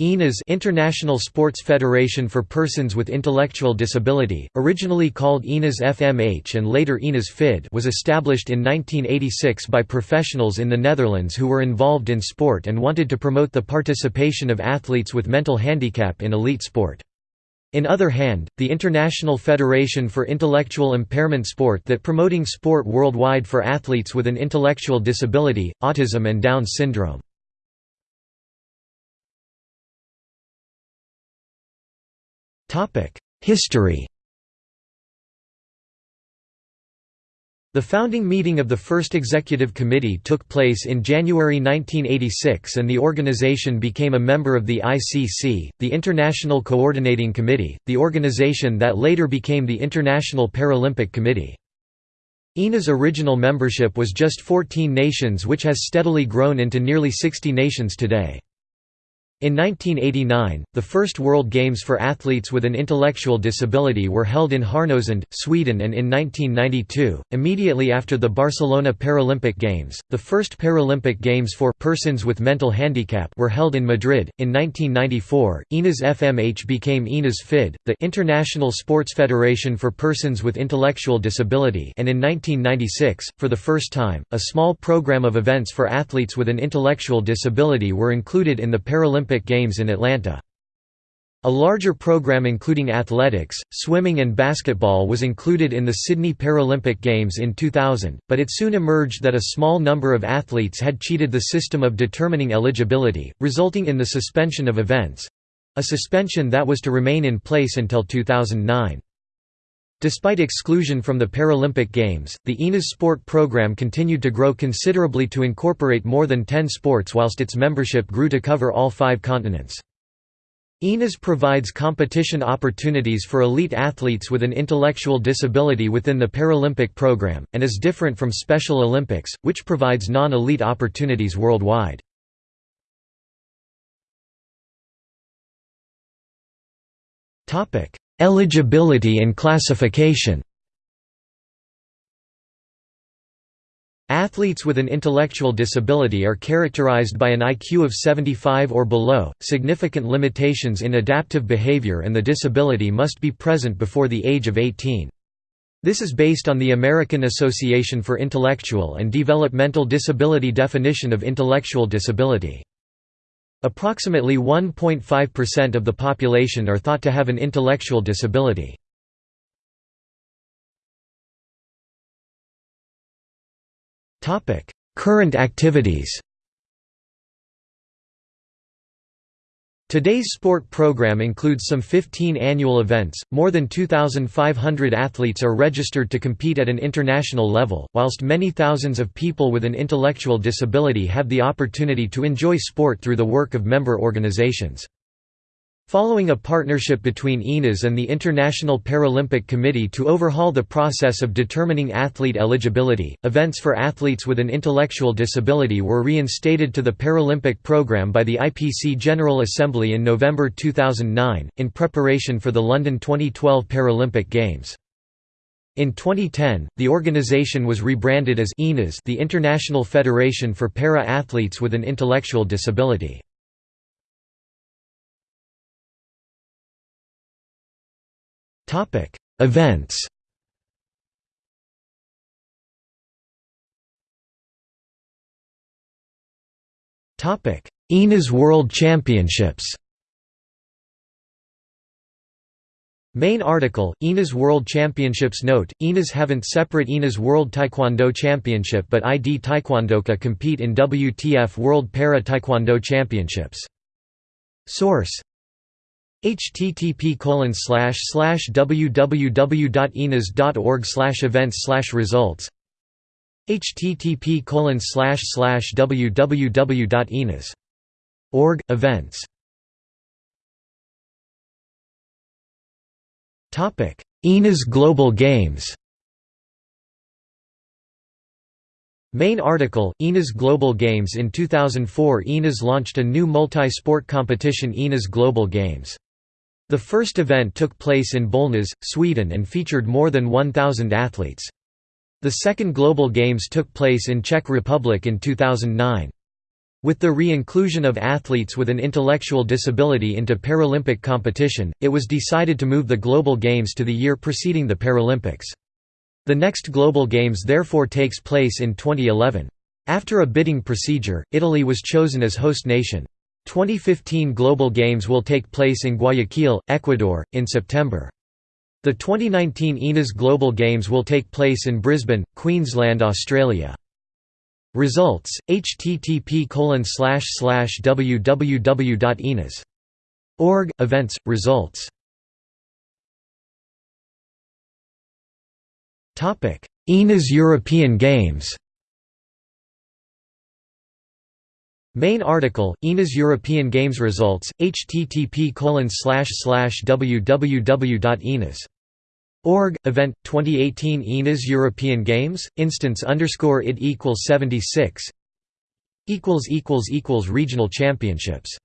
INAS International Sports Federation for Persons with Intellectual Disability, originally called INAS FMH and later INAS FID was established in 1986 by professionals in the Netherlands who were involved in sport and wanted to promote the participation of athletes with mental handicap in elite sport. In other hand, the International Federation for Intellectual Impairment Sport that promoting sport worldwide for athletes with an intellectual disability, autism and Down syndrome. History The founding meeting of the first executive committee took place in January 1986 and the organization became a member of the ICC, the International Coordinating Committee, the organization that later became the International Paralympic Committee. INA's original membership was just 14 nations which has steadily grown into nearly 60 nations today. In 1989, the first World Games for athletes with an intellectual disability were held in Härnösand, Sweden and in 1992, immediately after the Barcelona Paralympic Games, the first Paralympic Games for persons with mental handicap were held in Madrid. In 1994, INAS FMH became INAS FID, the International Sports Federation for Persons with Intellectual Disability and in 1996, for the first time, a small program of events for athletes with an intellectual disability were included in the Paralympic Olympic Games in Atlanta. A larger program including athletics, swimming and basketball was included in the Sydney Paralympic Games in 2000, but it soon emerged that a small number of athletes had cheated the system of determining eligibility, resulting in the suspension of events—a suspension that was to remain in place until 2009. Despite exclusion from the Paralympic Games, the INAS sport program continued to grow considerably to incorporate more than 10 sports whilst its membership grew to cover all five continents. INAS provides competition opportunities for elite athletes with an intellectual disability within the Paralympic program, and is different from Special Olympics, which provides non-elite opportunities worldwide. Eligibility and classification Athletes with an intellectual disability are characterized by an IQ of 75 or below, significant limitations in adaptive behavior and the disability must be present before the age of 18. This is based on the American Association for Intellectual and Developmental Disability definition of intellectual disability. Approximately 1.5% of the population are thought to have an intellectual disability. Current activities Today's sport program includes some 15 annual events, more than 2,500 athletes are registered to compete at an international level, whilst many thousands of people with an intellectual disability have the opportunity to enjoy sport through the work of member organizations. Following a partnership between INAS and the International Paralympic Committee to overhaul the process of determining athlete eligibility, events for athletes with an intellectual disability were reinstated to the Paralympic program by the IPC General Assembly in November 2009, in preparation for the London 2012 Paralympic Games. In 2010, the organization was rebranded as INAS the International Federation for Para-Athletes with an Intellectual Disability. Topic: Events. Topic: INAS World Championships. Main article, INAS World Championships Note, INAS haven't separate INAS World Taekwondo Championship but ID Taekwondoka compete in WTF World Para Taekwondo Championships. Source http www.inas.org events slash results http www.inas.org events Topic INAS Global Games Main article, INAS Global Games In 2004 INAS launched a new multi-sport competition INAS Global Games. The first event took place in Bollnäs, Sweden and featured more than 1,000 athletes. The second Global Games took place in Czech Republic in 2009. With the re-inclusion of athletes with an intellectual disability into Paralympic competition, it was decided to move the Global Games to the year preceding the Paralympics. The next Global Games therefore takes place in 2011. After a bidding procedure, Italy was chosen as host nation. 2015 Global Games will take place in Guayaquil, Ecuador, in September. The 2019 INAS Global Games will take place in Brisbane, Queensland, Australia. Results http www.inas.org events results Topic INAS European Games Main article INAS European Games results http www.inas Org event 2018 INAS European Games instance underscore it equals 76 equals equals equals regional championships